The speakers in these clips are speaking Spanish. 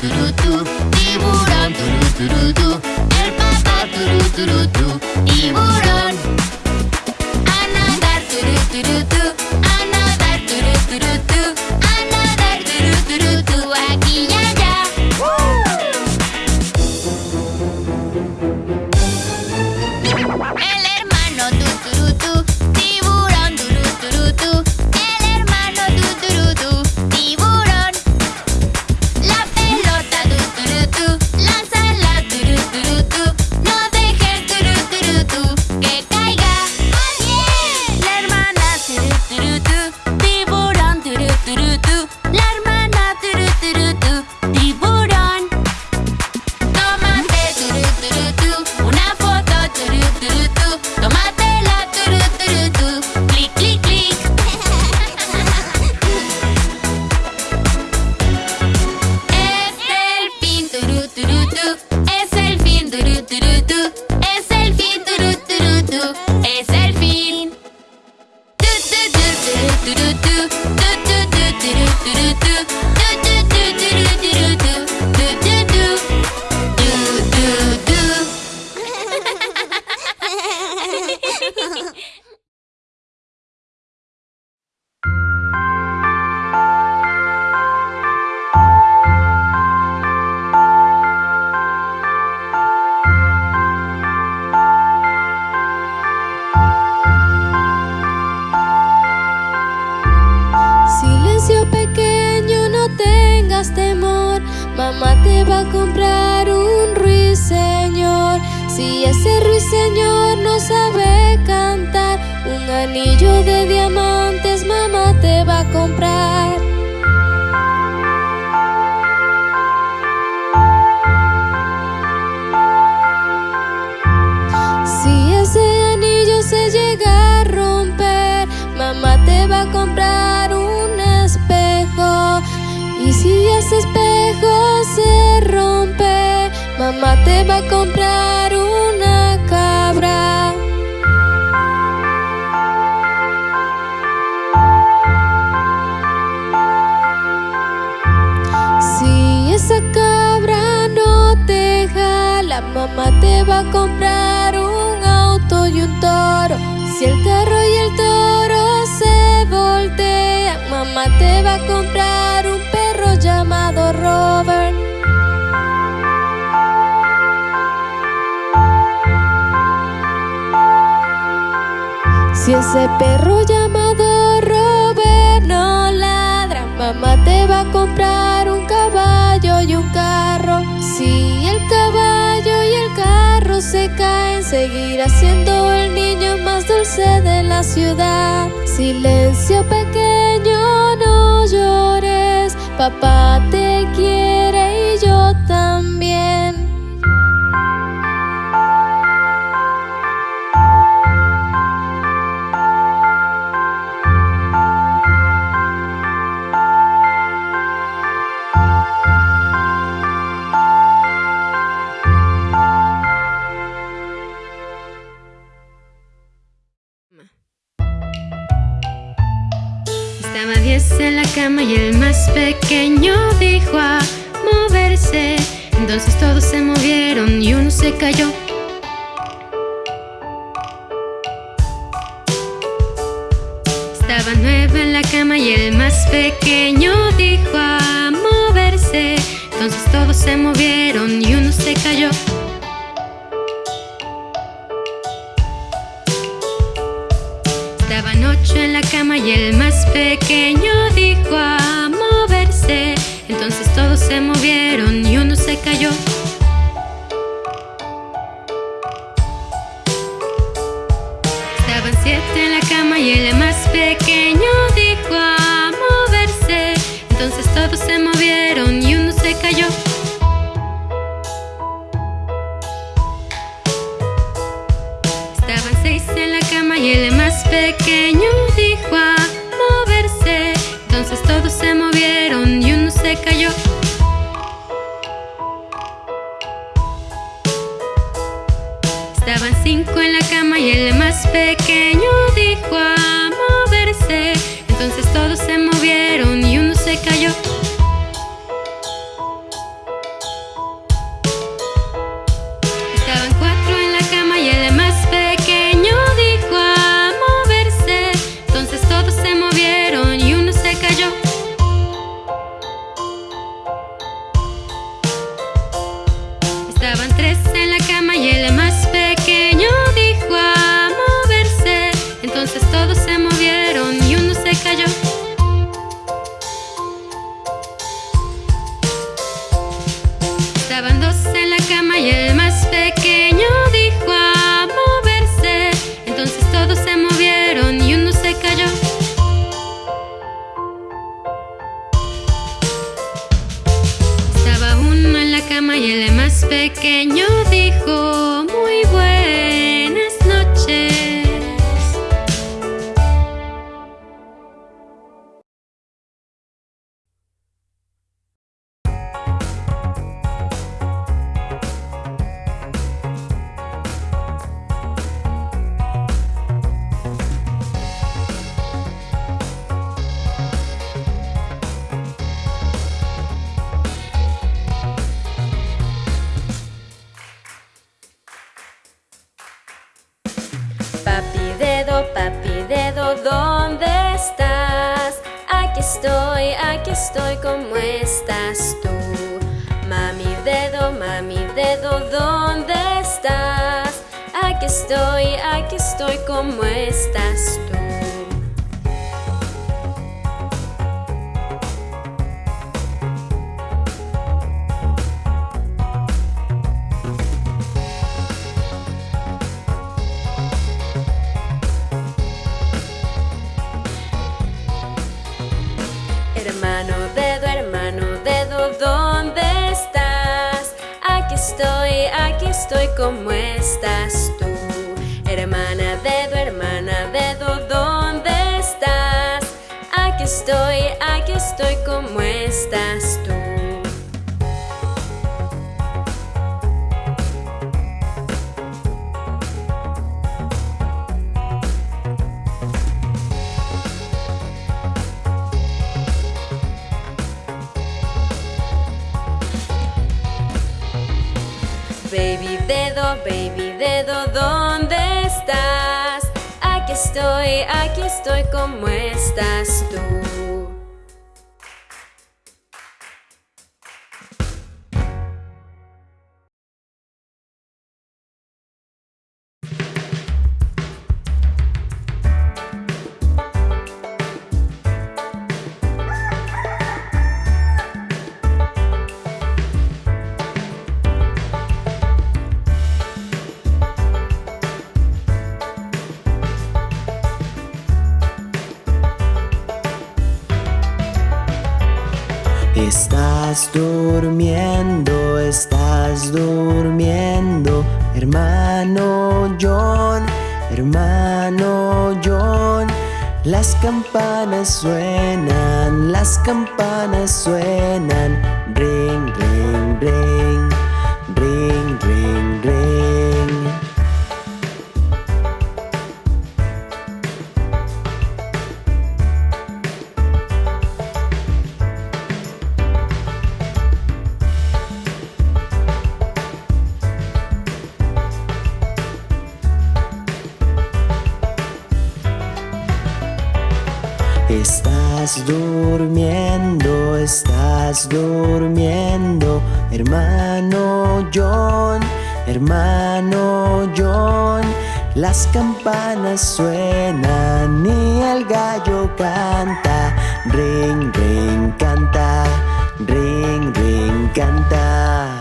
두루두루두 이불안 두루두루두 알바바 두루두루두 이불안 anillo de diamantes mamá te va a comprar. Si ese anillo se llega a romper, mamá te va a comprar un espejo. Y si ese espejo se rompe, mamá te va a comprar va a comprar un auto y un toro. Si el carro y el toro se voltean, mamá te va a comprar un perro llamado Robert. Si ese perro llamado Robert no ladra, mamá te va a comprar se caen, seguirá siendo el niño más dulce de la ciudad. Silencio pequeño, no llores, papá te quiere cama y el más pequeño dijo a moverse. Entonces todos se movieron y uno se cayó. Estaba nueve en la cama y el más pequeño dijo a moverse. Entonces todos se movieron y uno se cayó. Estaban ocho en la cama y el más pequeño se movieron y uno se cayó. Estaban siete en la cama y el más pequeño dijo a moverse. Entonces todos se movieron y uno se cayó. y el más pequeño dijo a moverse. Entonces todos se movieron y uno se cayó. Estaban cinco en la cama y el más pequeño dijo a moverse. Entonces todos se movieron y uno se cayó. Estaban cuatro en la cama y el más pequeño dijo a moverse. Entonces todos se movieron y uno se cayó. Estaban tres en la cama y el cama y el más pequeño dijo muy buenas ¿dónde estás? Aquí estoy, aquí estoy, ¿cómo estás tú? Mami dedo, mami dedo, ¿dónde estás? Aquí estoy, aquí estoy, ¿cómo estás tú? Estoy, ¿cómo estás tú? Hermana dedo, hermana dedo, ¿dónde estás? Aquí estoy, aquí estoy, ¿cómo estás tú? Estoy, aquí estoy, ¿cómo estás tú? Estás durmiendo, estás durmiendo, hermano John, hermano John. Las campanas suenan, las campanas suenan, ring, ring, ring, Estás durmiendo, estás durmiendo, hermano John, hermano John. Las campanas suenan y el gallo canta, ring, ring, canta, ring, ring, canta.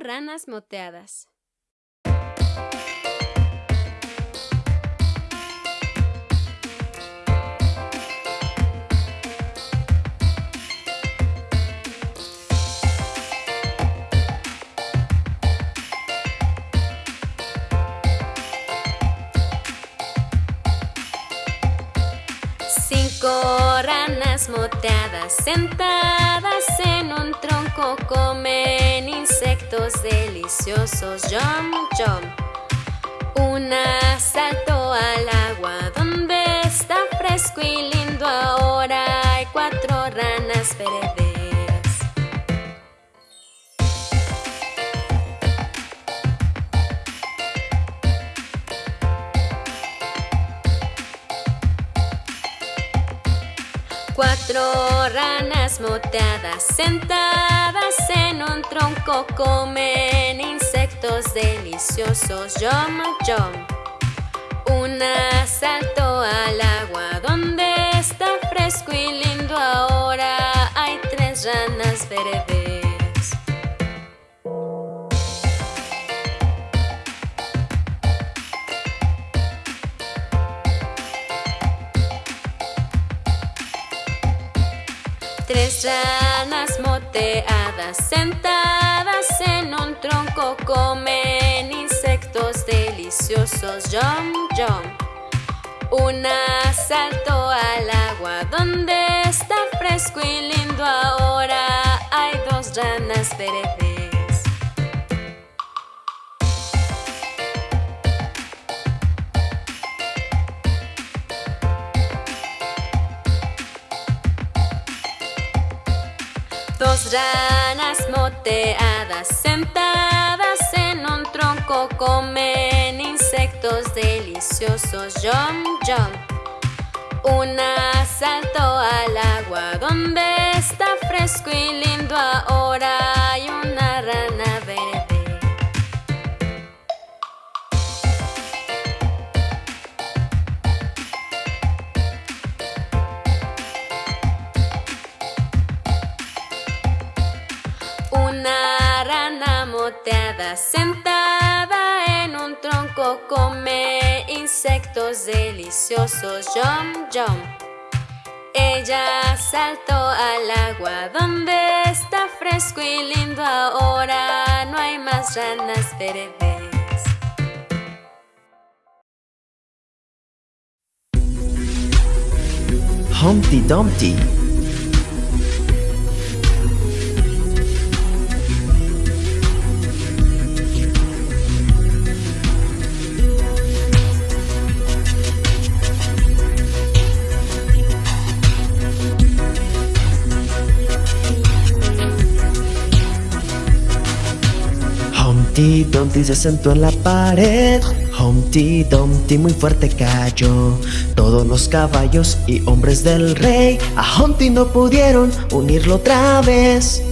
ranas moteadas. ranas moteadas sentadas en un tronco comen insectos deliciosos. Jump, jump. Una saltó al agua donde está fresco y lindo. Ahora hay cuatro ranas verdes. Cuatro ranas moteadas sentadas en un tronco comen insectos deliciosos. Jump, jump. Una saltó tronco comen insectos deliciosos. Jump, jump. Una saltó al agua donde está fresco y lindo. Ahora hay dos ranas verdes. Dos ranas moteadas sentadas en un comen insectos deliciosos. Jump, jump. Una saltó al agua donde está fresco y lindo. Ahora hay una rana verde. Una rana moteada sentada en un tronco come insectos deliciosos. Jump, jump. Ella saltó al agua donde está fresco y lindo. Ahora no hay más ranas verdes. Humpty Dumpty. Humpty Dumpty se sentó en la pared. Humpty Dumpty muy fuerte cayó. Todos los caballos y hombres del rey A Humpty no pudieron unirlo otra vez.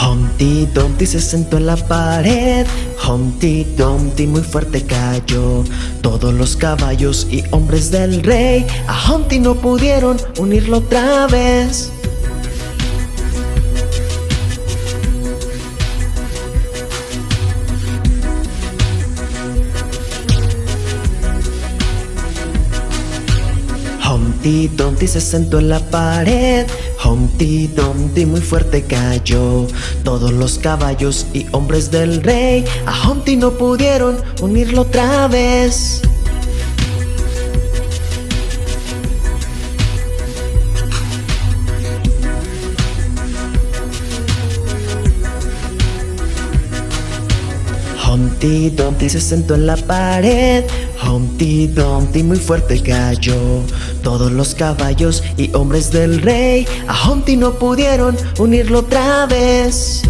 Humpty Dumpty se sentó en la pared Humpty Dumpty muy fuerte cayó. Todos los caballos y hombres del rey A Humpty no pudieron unirlo otra vez. Humpty Dumpty se sentó en la pared Humpty Dumpty muy fuerte cayó. Todos los caballos y hombres del rey A Humpty no pudieron unirlo otra vez Humpty Dumpty se sentó en la pared. Humpty Dumpty muy fuerte cayó. Todos los caballos y hombres del rey A Humpty no pudieron unirlo otra vez